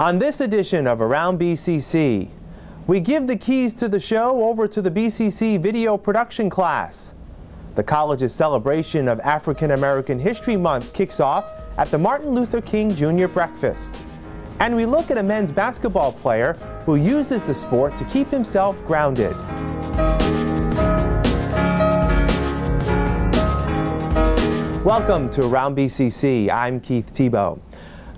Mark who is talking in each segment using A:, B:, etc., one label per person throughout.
A: On this edition of Around BCC, we give the keys to the show over to the BCC video production class. The college's celebration of African American History Month kicks off at the Martin Luther King Jr. Breakfast. And we look at a men's basketball player who uses the sport to keep himself grounded. Welcome to Around BCC. I'm Keith Tebow.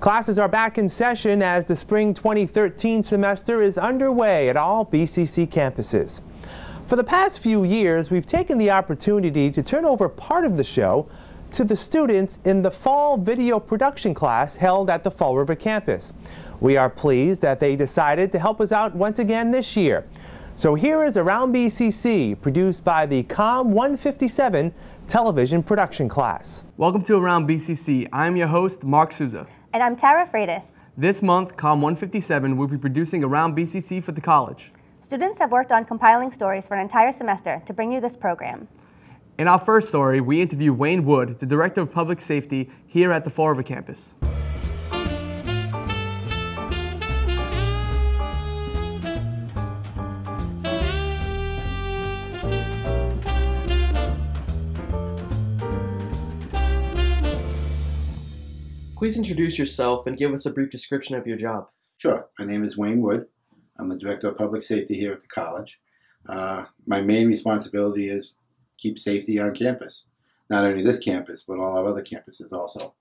A: Classes are back in session as the spring 2013 semester is underway at all BCC campuses. For the past few years, we've taken the opportunity to turn over part of the show to the students in the fall video production class held at the Fall River campus. We are pleased that they decided to help us out once again this year. So here is Around BCC, produced by the COM 157 television production class.
B: Welcome to Around BCC. I'm your host, Mark Souza.
C: And I'm Tara Freitas.
B: This month, COM 157 will be producing Around BCC for the college.
C: Students have worked on compiling stories for an entire semester to bring you this program.
B: In our first story, we interview Wayne Wood, the Director of Public Safety here at the River campus. Please introduce yourself and give us a brief description of your job.
D: Sure. My name is Wayne Wood. I'm the Director of Public Safety here at the college. Uh, my main responsibility is keep safety on campus. Not only this campus, but all our other campuses also.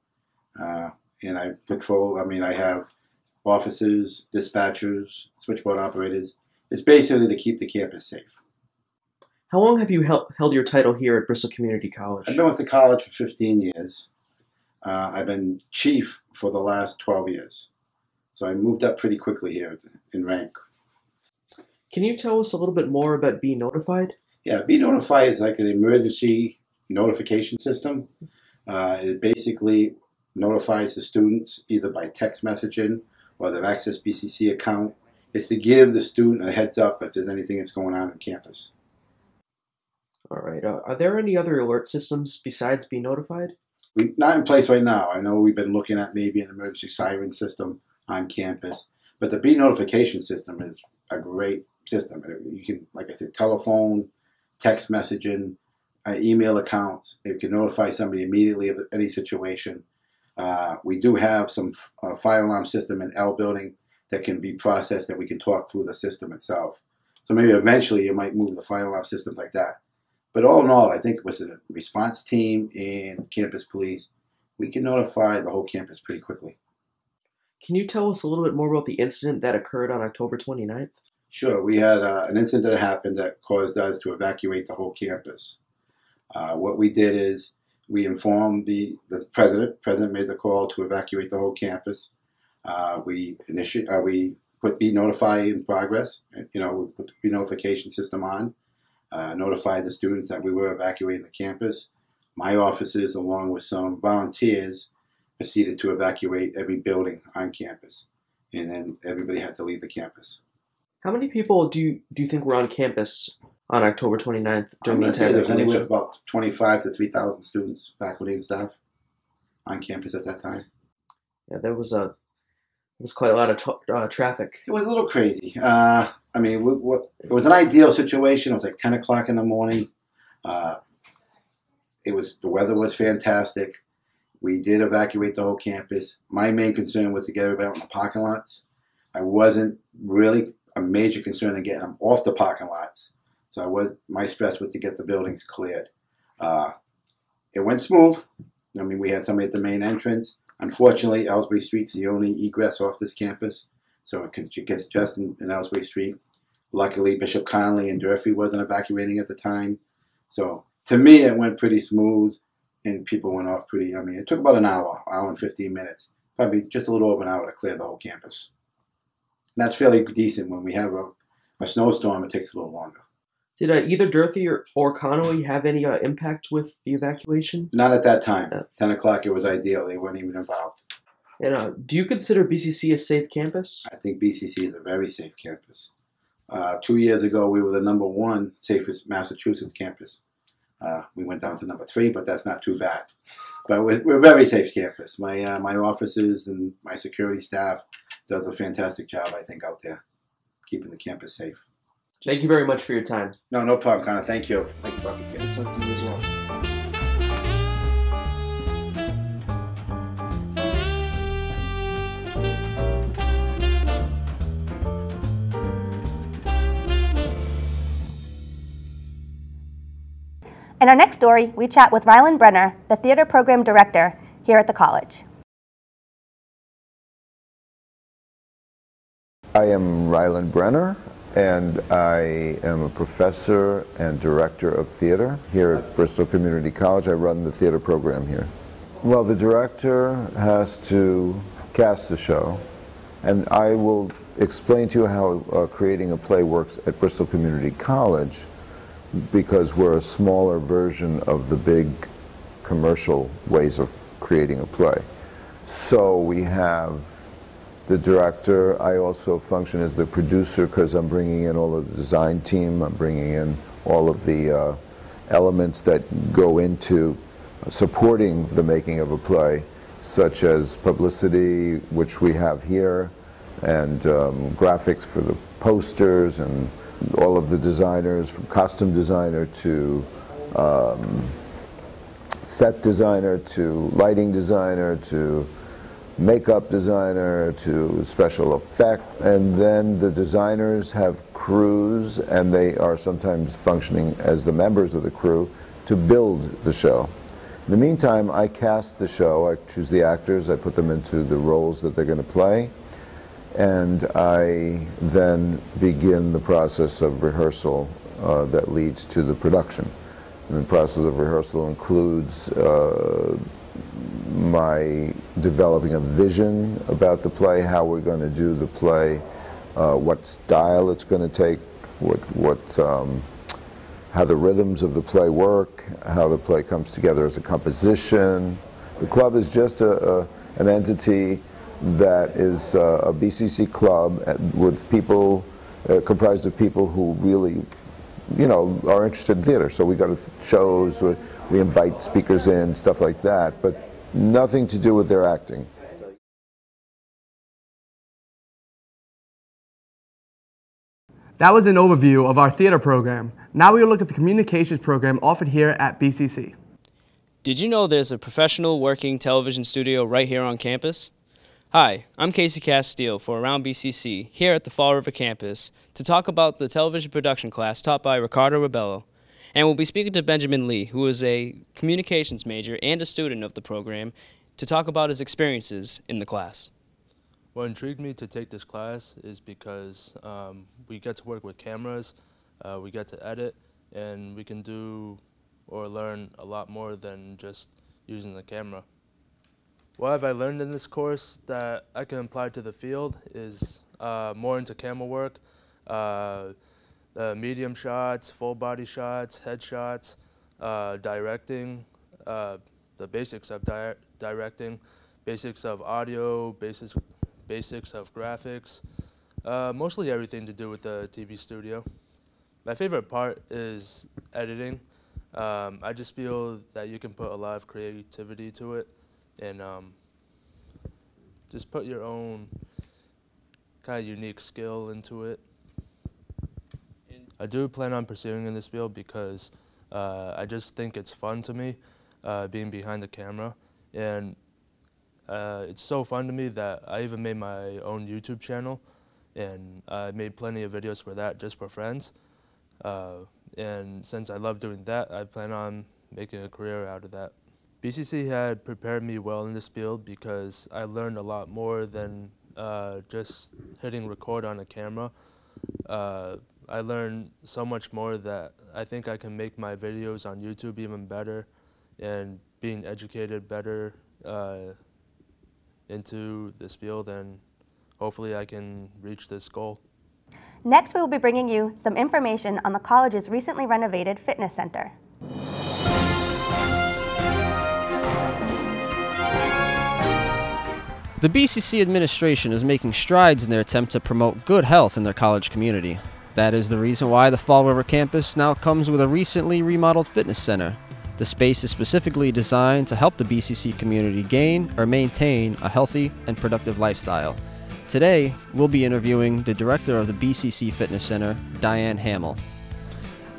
D: Uh, and I patrol, I mean, I have officers, dispatchers, switchboard operators. It's basically to keep the campus safe.
B: How long have you held, held your title here at Bristol Community College?
D: I've been with the college for 15 years. Uh, I've been chief for the last 12 years. So I moved up pretty quickly here in rank.
B: Can you tell us a little bit more about Be Notified?
D: Yeah, Be Notified is like an emergency notification system. Uh, it basically notifies the students either by text messaging or their Access BCC account. It's to give the student a heads up if there's anything that's going on on campus.
B: All right. Uh, are there any other alert systems besides Be Notified?
D: We, not in place right now. I know we've been looking at maybe an emergency siren system on campus, but the Be notification system is a great system. You can, like I said, telephone, text messaging, uh, email accounts. It can notify somebody immediately of any situation. Uh, we do have some uh, fire alarm system in L building that can be processed that we can talk through the system itself. So maybe eventually you might move the fire alarm systems like that. But all in all, I think with the response team and campus police. We can notify the whole campus pretty quickly.
B: Can you tell us a little bit more about the incident that occurred on October 29th?
D: Sure. We had uh, an incident that happened that caused us to evacuate the whole campus. Uh, what we did is we informed the, the president. President made the call to evacuate the whole campus. Uh, we initiate, uh, we put Be Notify in progress. You know, we put the Be Notification system on uh, notified the students that we were evacuating the campus. My officers, along with some volunteers, proceeded to evacuate every building on campus, and then everybody had to leave the campus.
B: How many people do you do you think were on campus on October 29th during the entire
D: there was anywhere about 25 to 3,000 students, faculty and staff, on campus at that time.
B: Yeah, there was a was quite a lot of t- uh, traffic.
D: It was a little crazy. Uh, I mean, we, we, it was an ideal situation. It was like 10 o'clock in the morning. Uh, it was the weather was fantastic. We did evacuate the whole campus. My main concern was to get everybody out in the parking lots. I wasn't really a major concern in getting them off the parking lots. So I was my stress was to get the buildings cleared. Uh, it went smooth. I mean, we had somebody at the main entrance. Unfortunately, Elsbree Street's the only egress off this campus, so it gets just in, in Elsbree Street. Luckily, Bishop Connolly and Durfee wasn't evacuating at the time. So to me, it went pretty smooth, and people went off pretty. I mean, it took about an hour, hour and 15 minutes, probably just a little over an hour to clear the whole campus. And that's fairly decent when we have a, a snowstorm. It takes a little longer.
B: Did uh, either Durfee or, or Connolly have any uh, impact with the evacuation?
D: Not at that time. Yeah. 10 o'clock, it was ideal. They weren't even involved.
B: And uh, do you consider BCC a safe campus?
D: I think BCC is a very safe campus. Uh, two years ago, we were the number one safest Massachusetts campus. Uh, we went down to number three, but that's not too bad. But we're, we're a very safe campus. My uh, my officers and my security staff does a fantastic job, I think, out there, keeping the campus safe.
E: Thank you very much for your time.
D: No, no problem, Connor. Thank you. Thanks for talking to you.
E: Talk to you as well.
C: In our next story, we chat with Rylan Brenner, the theater program director here at the college.
F: I am Rylan Brenner, and I am a professor and director of theater here at Bristol Community College. I run the theater program here. Well, the director has to cast the show, and I will explain to you how uh, creating a play works at Bristol Community College because we're a smaller version of the big commercial ways of creating a play. So we have the director. I also function as the producer because I'm bringing in all of the design team. I'm bringing in all of the uh, elements that go into supporting the making of a play, such as publicity, which we have here, and um, graphics for the posters, and all of the designers, from costume designer to um, set designer to lighting designer to makeup designer to special effect and then the designers have crews and they are sometimes functioning as the members of the crew to build the show. In the meantime, I cast the show, I choose the actors, I put them into the roles that they're going to play, and I then begin the process of rehearsal uh, that leads to the production. And the process of rehearsal includes uh, my developing a vision about the play, how we're going to do the play, uh, what style it's going to take, what, what, um, how the rhythms of the play work, how the play comes together as a composition. The club is just a, a, an entity that is uh, a BCC club with people, uh, comprised of people who really, you know, are interested in theater. So we go to shows, we- we invite speakers in, stuff like that, but nothing to do with their acting.
B: That was an overview of our theater program. Now we will look at the communications program offered here at BCC.
G: Did you know there's a professional working television studio right here on campus? Hi, I'm Casey Castile for Around BCC here at the Fall River campus to talk about the television production class taught by Ricardo Rebello. And we'll be speaking to Benjamin Lee, who is a communications major and a student of the program, to talk about his experiences in the class.
H: What intrigued me to take this class is because um, we get to work with cameras, uh, we get to edit, and we can do or learn a lot more than just using the camera. What have I learned in this course that I can apply to the field is uh, more into camera work, uh, uh, medium shots, full body shots, headshots, uh, directing, uh, the basics of di- directing, basics of audio, basics, basics of graphics, uh, mostly everything to do with the TV studio. My favorite part is editing. Um, I just feel that you can put a lot of creativity to it and um, just put your own kind of unique skill into it. I do plan on pursuing in this field because uh, I just think it's fun to me uh, being behind the camera. And uh, it's so fun to me that I even made my own YouTube channel. And I made plenty of videos for that just for friends. Uh, and since I love doing that, I plan on making a career out of that. BCC had prepared me well in this field because I learned a lot more than uh, just hitting record on a camera. Uh, I learned so much more that I think I can make my videos on YouTube even better and being educated better uh, into this field and hopefully I can reach this goal.
C: Next, we will be bringing you some information on the college's recently renovated fitness center.
I: The BCC administration is making strides in their attempt to promote good health in their college community. That is the reason why the Fall River campus now comes with a recently remodeled fitness center. The space is specifically designed to help the BCC community gain or maintain a healthy and productive lifestyle. Today, we'll be interviewing the director of the BCC Fitness Center, Diane Hamill.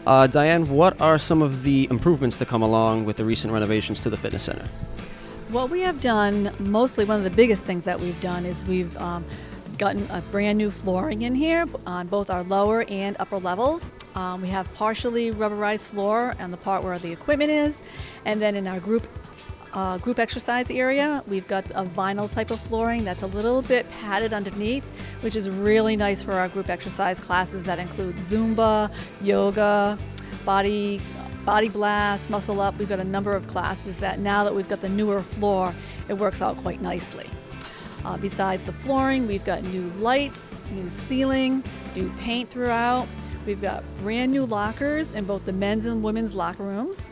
I: Uh, Diane, what are some of the improvements to come along with the recent renovations to the fitness center?
J: What we have done, mostly one of the biggest things that we've done is we've um, gotten a brand new flooring in here on both our lower and upper levels. Um, we have partially rubberized floor on the part where the equipment is, and then in our group uh, group exercise area, we've got a vinyl type of flooring that's a little bit padded underneath, which is really nice for our group exercise classes that include Zumba, yoga, body body blast, muscle up. We've got a number of classes that now that we've got the newer floor, it works out quite nicely. Uh, besides the flooring, we've got new lights, new ceiling, new paint throughout. We've got brand new lockers in both the men's and women's locker rooms.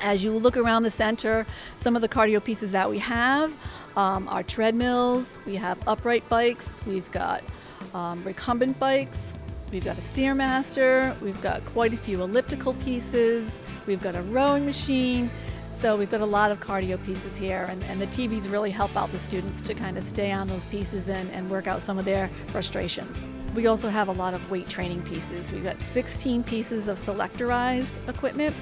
J: As you look around the center, some of the cardio pieces that we have um, are treadmills, we have upright bikes, we've got um, recumbent bikes, we've got a Stairmaster, we've got quite a few elliptical pieces, we've got a rowing machine. So we've got a lot of cardio pieces here, and, and the TVs really help out the students to kind of stay on those pieces and, and work out some of their frustrations. We also have a lot of weight training pieces. We've got 16 pieces of selectorized equipment.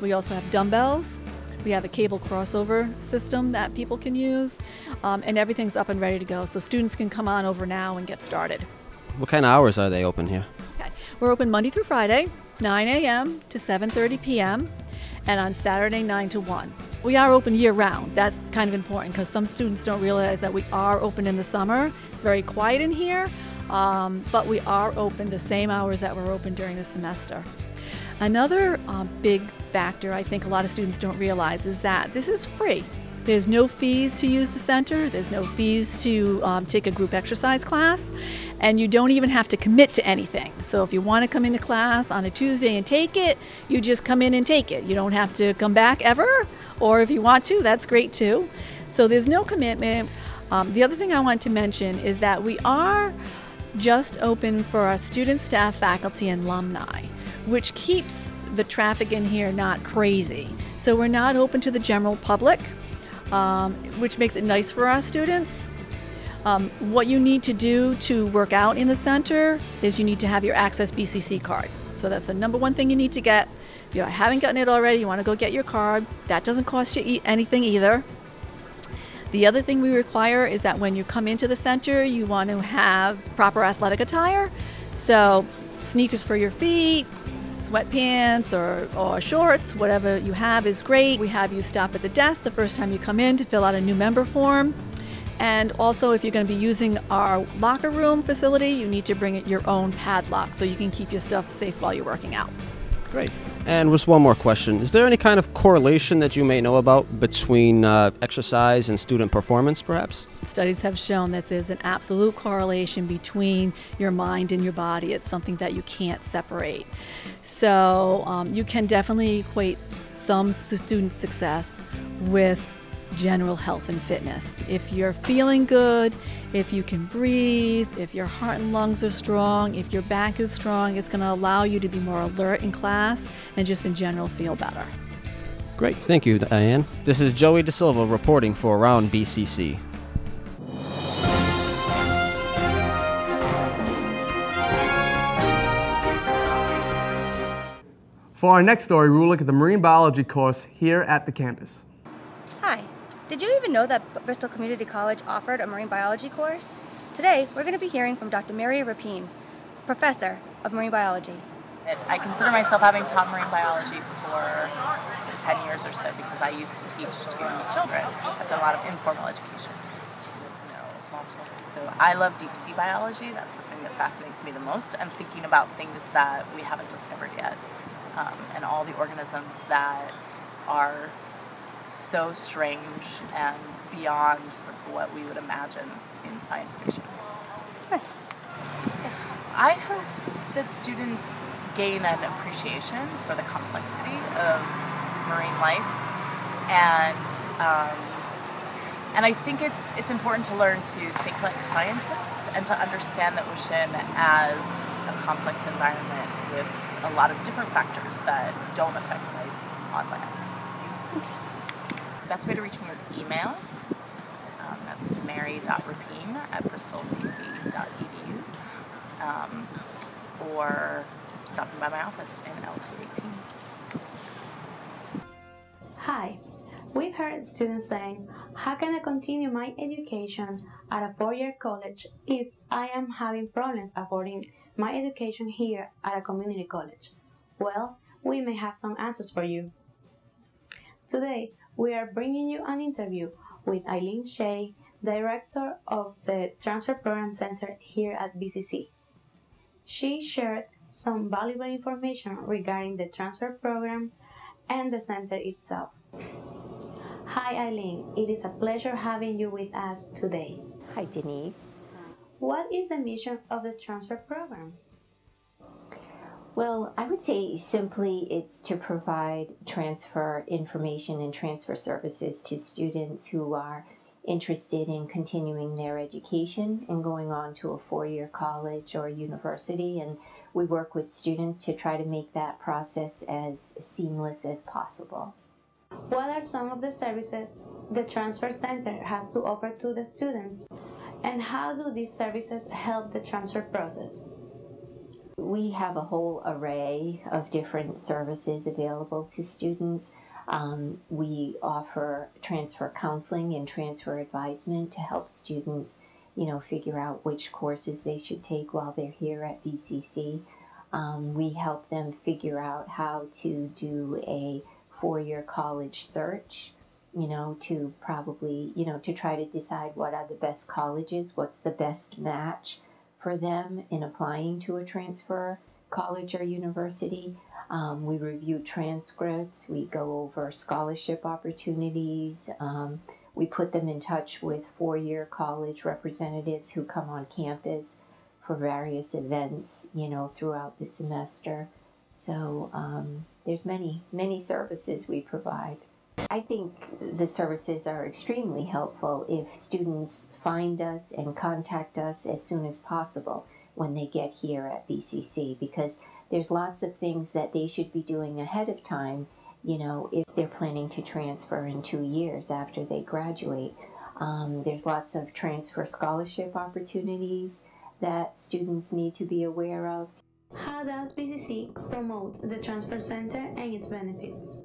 J: We also have dumbbells. We have a cable crossover system that people can use, um, and everything's up and ready to go. So students can come on over now and get started.
I: What kind of hours are they open here?
J: Okay. We're open Monday through Friday, 9 a.m. to 7:30 p.m and on Saturday 9 to 1. We are open year round. That's kind of important because some students don't realize that we are open in the summer. It's very quiet in here, um, but we are open the same hours that we're open during the semester. Another um, big factor I think a lot of students don't realize is that this is free. There's no fees to use the center. There's no fees to um, take a group exercise class. And you don't even have to commit to anything. So if you want to come into class on a Tuesday and take it, you just come in and take it. You don't have to come back ever. Or if you want to, that's great too. So there's no commitment. Um, the other thing I want to mention is that we are just open for our students, staff, faculty, and alumni, which keeps the traffic in here not crazy. So we're not open to the general public um, which makes it nice for our students. Um, what you need to do to work out in the center is you need to have your Access BCC card. So that's the number one thing you need to get. If you haven't gotten it already, you want to go get your card. That doesn't cost you anything either. The other thing we require is that when you come into the center, you want to have proper athletic attire. So sneakers for your feet, sweatpants or, or shorts, whatever you have is great. We have you stop at the desk the first time you come in to fill out a new member form. And also, if you're going to be using our locker room facility, you need to bring your own padlock so you can keep your stuff safe while you're working out.
I: Great. And just one more question. Is there any kind of correlation that you may know about between uh, exercise and student performance, perhaps?
J: Studies have shown that there's an absolute correlation between your mind and your body. It's something that you can't separate. So um, you can definitely equate some student success with general health and fitness. If you're feeling good, if you can breathe, if your heart and lungs are strong, if your back is strong, it's going to allow you to be more alert in class and just in general feel better.
I: Great. Thank you, Diane. This is Joey De Silva reporting for Around BCC.
B: For our next story, we will look at the marine biology course here at the campus.
C: Did you even know that Bristol Community College offered a marine biology course? Today, we're going to be hearing from Dr. Mary Rapine, professor of marine biology.
K: I consider myself having taught marine biology for 10 years or so because I used to teach to children. I've done a lot of informal education to you know, small children. So I love deep sea biology. That's the thing that fascinates me the most. I'm thinking about things that we haven't discovered yet um, and all the organisms that are so strange and beyond what we would imagine in science fiction.
C: Nice.
K: I hope that students gain an appreciation for the complexity of marine life, and um, and I think it's it's important to learn to think like scientists and to understand the ocean as a complex environment with a lot of different factors that don't affect life on land. Best way to reach me is email. Um, That's mary.rapine at bristolcc.edu. Um, or stopping by my office in L218.
L: Hi. We've heard students saying, how can I continue my education at a four-year college if I am having problems affording my education here at a community college? Well, we may have some answers for you. Today, we are bringing you an interview with Eileen Shea, Director of the Transfer Program Center here at BCC. She shared some valuable information regarding the transfer program and the center itself. Hi Eileen, it is a pleasure having you with us today.
M: Hi Denise.
L: What is the mission of the transfer program?
M: Well, I would say simply it's to provide transfer information and transfer services to students who are interested in continuing their education and going on to a four-year college or university and we work with students to try to make that process as seamless as possible.
L: What are some of the services the Transfer Center has to offer to the students? And how do these services help the transfer process?
M: We have a whole array of different services available to students. Um, we offer transfer counseling and transfer advisement to help students, you know, figure out which courses they should take while they're here at BCC. Um, we help them figure out how to do a four-year college search, you know, to probably, you know, to try to decide what are the best colleges, what's the best match for them in applying to a transfer college or university. Um, we review transcripts, we go over scholarship opportunities, um, we put them in touch with four-year college representatives who come on campus for various events, you know, throughout the semester. So um, there's many, many services we provide. I think the services are extremely helpful if students find us and contact us as soon as possible when they get here at BCC because there's lots of things that they should be doing ahead of time, you know, if they're planning to transfer in two years after they graduate. Um, there's lots of transfer scholarship opportunities that students need to be aware of.
L: How does BCC promote the Transfer Center and its benefits?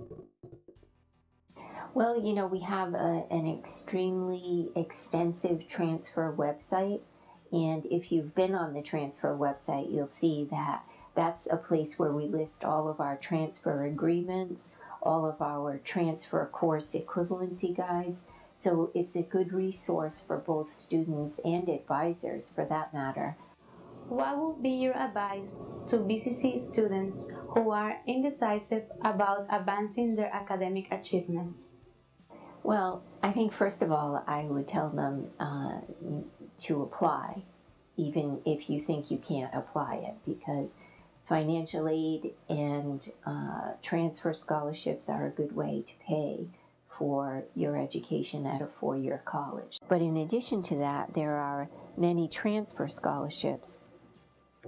M: Well, you know, we have a, an extremely extensive transfer website. And if you've been on the transfer website, you'll see that that's a place where we list all of our transfer agreements, all of our transfer course equivalency guides. So it's a good resource for both students and advisors for that matter.
L: What would be your advice to BCC students who are indecisive about advancing their academic achievements?
M: Well, I think first of all, I would tell them uh, to apply, even if you think you can't apply it, because financial aid and uh, transfer scholarships are a good way to pay for your education at a four-year college. But in addition to that, there are many transfer scholarships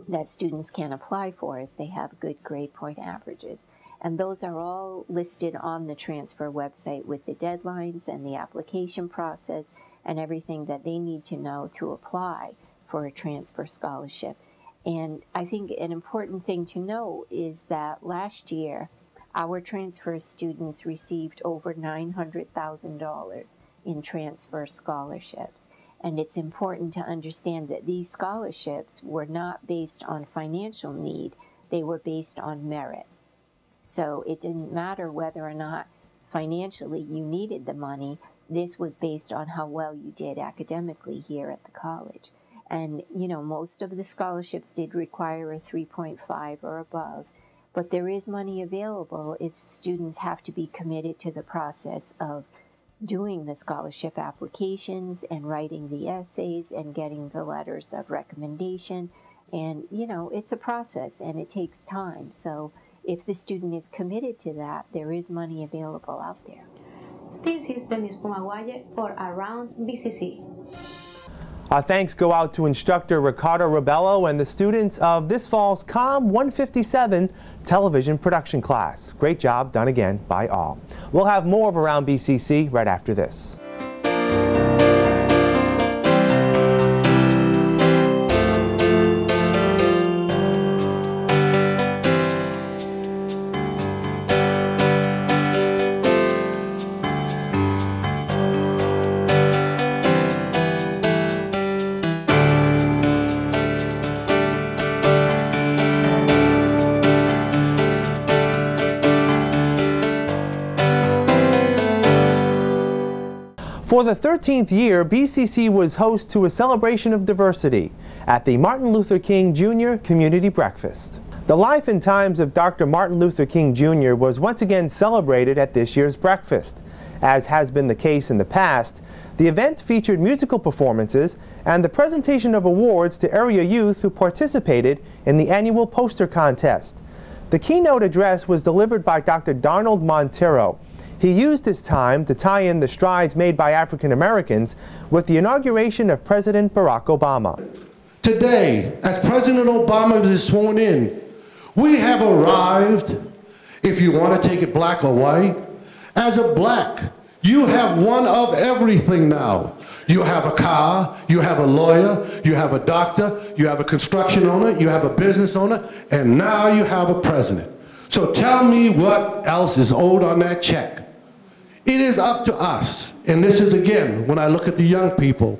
M: that students can apply for if they have good grade point averages. And those are all listed on the transfer website with the deadlines and the application process and everything that they need to know to apply for a transfer scholarship. And I think an important thing to know is that last year, our transfer students received over $900,000 in transfer scholarships. And it's important to understand that these scholarships were not based on financial need, they were based on merit. So it didn't matter whether or not financially you needed the money, this was based on how well you did academically here at the college. And, you know, most of the scholarships did require a 3.5 or above, but there is money available if students have to be committed to the process of doing the scholarship applications and writing the essays and getting the letters of recommendation. And, you know, it's a process and it takes time. So if the student is committed to that, there is money available out there.
L: This is Denise Pumaguaye for Around BCC.
A: Our thanks go out to instructor Ricardo Rebello and the students of this fall's COM 157 television production class. Great job done again by all. We'll have more of Around BCC right after this. For the 13th year, BCC was host to a celebration of diversity at the Martin Luther King Jr. Community Breakfast. The life and times of Dr. Martin Luther King Jr. was once again celebrated at this year's breakfast. As has been the case in the past, the event featured musical performances and the presentation of awards to area youth who participated in the annual poster contest. The keynote address was delivered by Dr. Donald Montero. He used his time to tie in the strides made by African Americans with the inauguration of President Barack Obama.
N: Today, as President Obama is sworn in, we have arrived, if you want to take it black or white, as a black, you have one of everything now. You have a car, you have a lawyer, you have a doctor, you have a construction owner, you have a business owner, and now you have a president. So tell me what else is owed on that check. It is up to us, and this is again, when I look at the young people,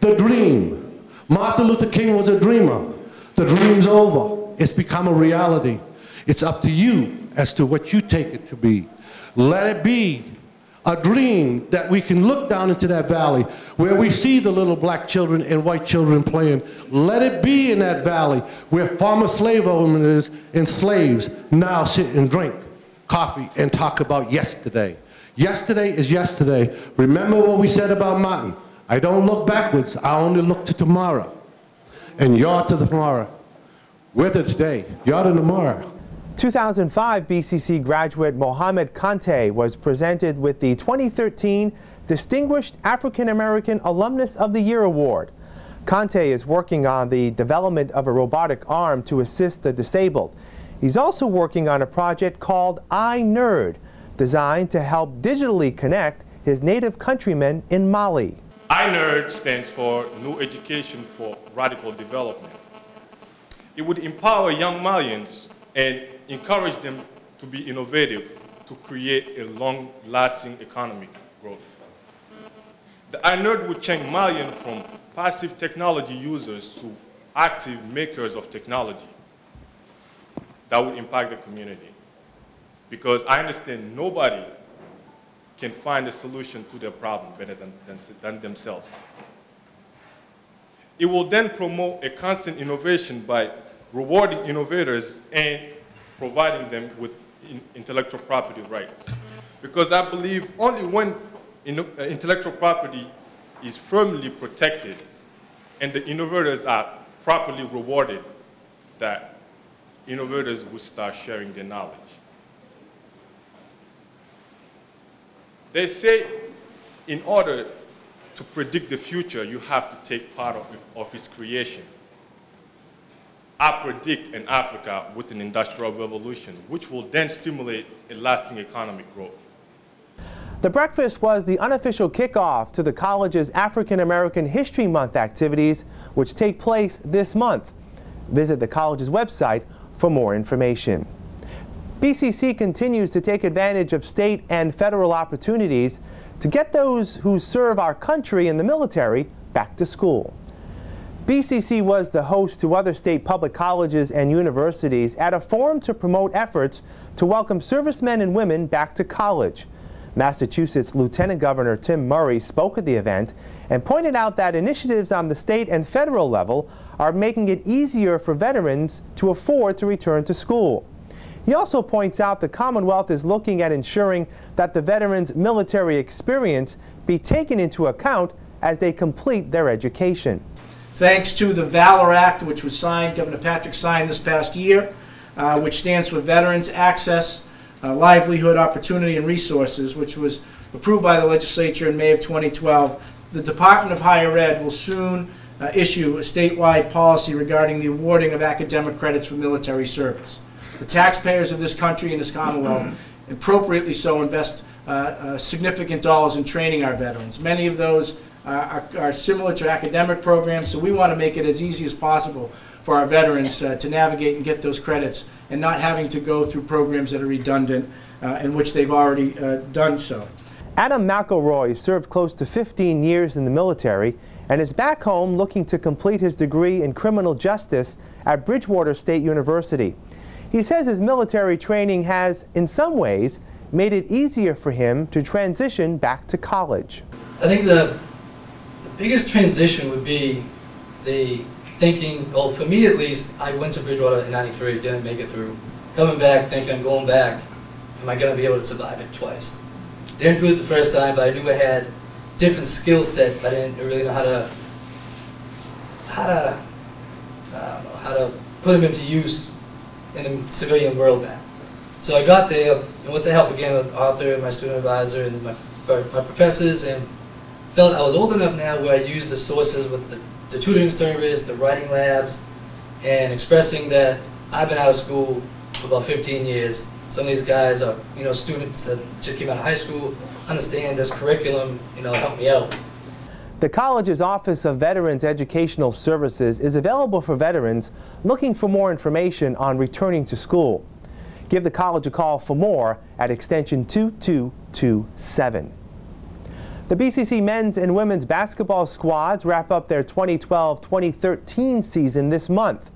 N: the dream. Martin Luther King was a dreamer. The dream's over. It's become a reality. It's up to you as to what you take it to be. Let it be a dream that we can look down into that valley where we see the little black children and white children playing. Let it be in that valley where former slave owners and slaves now sit and drink coffee and talk about yesterday. Yesterday is yesterday. Remember what we said about Martin. I don't look backwards, I only look to tomorrow. And you're to the tomorrow. We're to today, you're to tomorrow.
A: 2005 BCC graduate Mohamed Kante was presented with the 2013 Distinguished African American Alumnus of the Year Award. Kante is working on the development of a robotic arm to assist the disabled. He's also working on a project called iNerd, designed to help digitally connect his native countrymen in Mali.
O: iNerd stands for New Education for Radical Development. It would empower young Malians and encourage them to be innovative to create a long-lasting economic growth. The iNerd would change Malian from passive technology users to active makers of technology that would impact the community. Because I understand nobody can find a solution to their problem better than, than, than themselves. It will then promote a constant innovation by rewarding innovators and providing them with in intellectual property rights. Because I believe only when uh, intellectual property is firmly protected and the innovators are properly rewarded, that innovators will start sharing their knowledge. They say in order to predict the future, you have to take part of, of its creation. I predict an Africa with an industrial revolution, which will then stimulate a lasting economic growth.
A: The breakfast was the unofficial kickoff to the college's African American History Month activities, which take place this month. Visit the college's website for more information. BCC continues to take advantage of state and federal opportunities to get those who serve our country in the military back to school. BCC was the host to other state public colleges and universities at a forum to promote efforts to welcome servicemen and women back to college. Massachusetts Lieutenant Governor Tim Murray spoke at the event and pointed out that initiatives on the state and federal level are making it easier for veterans to afford to return to school. He also points out the Commonwealth is looking at ensuring that the veterans' military experience be taken into account as they complete their education
P: thanks to the Valor Act, which was signed, Governor Patrick signed this past year, uh, which stands for Veterans Access, uh, Livelihood, Opportunity, and Resources, which was approved by the legislature in May of 2012. The Department of Higher Ed will soon uh, issue a statewide policy regarding the awarding of academic credits for military service. The taxpayers of this country and this Commonwealth appropriately so invest uh, uh, significant dollars in training our veterans. Many of those uh, are, are, similar to academic programs, so we want to make it as easy as possible for our veterans uh, to navigate and get those credits and not having to go through programs that are redundant uh, in which they've already uh, done so.
A: Adam McElroy served close to 15 years in the military and is back home looking to complete his degree in criminal justice at Bridgewater State University. He says his military training has, in some ways, made it easier for him to transition back to college.
Q: I think the, the biggest transition would be the thinking, well, for me at least, I went to Bridgewater in 93, didn't make it through. Coming back, thinking, I'm going back, am I going to be able to survive it twice? Didn't do it the first time, but I knew I had different skill set, but I didn't really know how to, how to, know, how to put them into use in the civilian world now. So I got there, and with the help again of Arthur and my student advisor and my, my professors, and felt I was old enough now where I used the sources with the, the tutoring service, the writing labs, and expressing that I've been out of school for about 15 years. Some of these guys are, you know, students that just came out of high school, understand this curriculum, you know, help me out.
A: The college's Office of Veterans Educational Services is available for veterans looking for more information on returning to school. Give the college a call for more at extension 2227. The BCC men's and women's basketball squads wrap up their 2012-2013 season this month.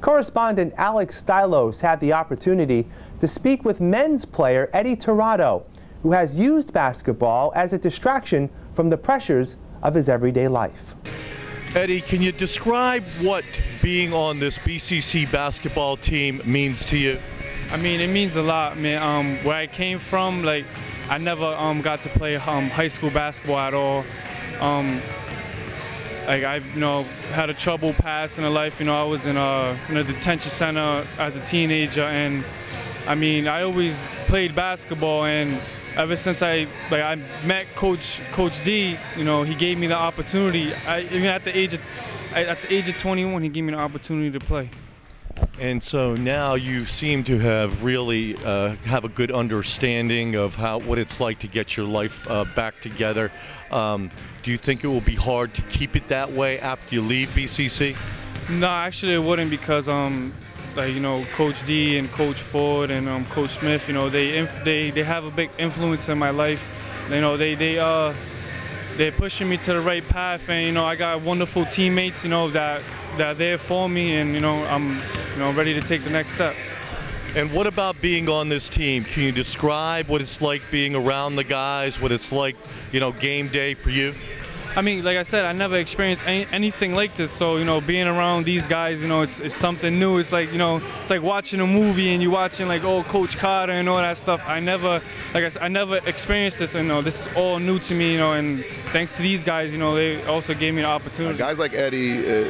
A: Correspondent Alex Stylos had the opportunity to speak with men's player Eddie Tirado, who has used basketball as a distraction from the pressures of his everyday life.
R: Eddie, can you describe what being on this BCC basketball team means to you?
S: I mean, it means a lot, man. Um, where I came from, like, I never um, got to play um, high school basketball at all. Um, like I've you know had a trouble past in a life. You know, I was in a in a detention center as a teenager, and I mean, I always played basketball, and ever since I like I met Coach Coach D, you know, he gave me the opportunity. I even at the age of at the age of 21, he gave me the opportunity to play.
R: And so now you seem to have really uh, have a good understanding of how what it's like to get your life uh, back together. Um, do you think it will be hard to keep it that way after you leave BCC?
S: No, actually it wouldn't because um, like you know, Coach D and Coach Ford and um, Coach Smith, you know, they they they have a big influence in my life. You know, they they uh they're pushing me to the right path, and you know, I got wonderful teammates, you know, that that are there for me, and you know, I'm you know ready to take the next step.
R: And what about being on this team? Can you describe what it's like being around the guys? What it's like, you know, game day for you?
S: I mean, like I said, I never experienced any, anything like this. So, you know, being around these guys, you know, it's, it's something new. It's like, you know, it's like watching a movie and you're watching like, oh, Coach Carter and all that stuff. I never, like I said, I never experienced this. And, you know, this is all new to me, you know, and thanks to these guys, you know, they also gave me the opportunity.
T: guys like Eddie uh,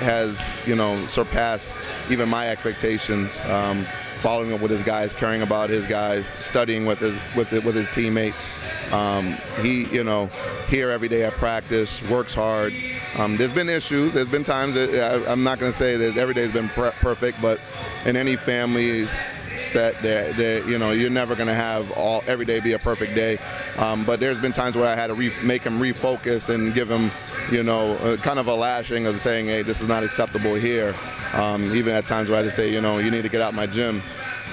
T: has, you know, surpassed even my expectations. Um, following up with his guys, caring about his guys, studying with his with with his teammates. Um, he, you know, here every day at practice, works hard. Um, there's been issues. There's been times that I, I'm not going to say that every day's been perfect, but in any family set that, that you know you're never going to have all every day be a perfect day um, but there's been times where i had to re- make him refocus and give him you know kind of a lashing of saying hey this is not acceptable here um, even at times where i had to say you know you need to get out my gym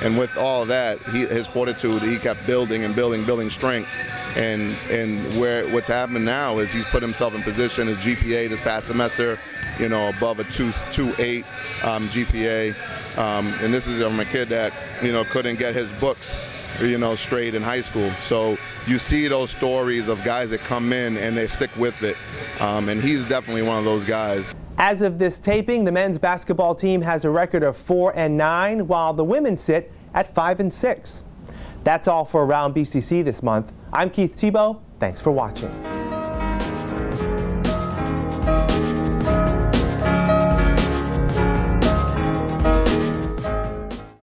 T: and with all that he, his fortitude he kept building and building building strength and and where what's happened now is he's put himself in position his gpa this past semester you know above a 2 2 8 um, gpa um, and this is from a kid that you know couldn't get his books you know straight in high school so you see those stories of guys that come in and they stick with it um, and he's definitely one of those guys
A: As of this taping, the men's basketball team has a record of 4 and 9, while the women sit at 5 and 6. That's all for Around BCC this month. I'm Keith Tebow. Thanks for watching.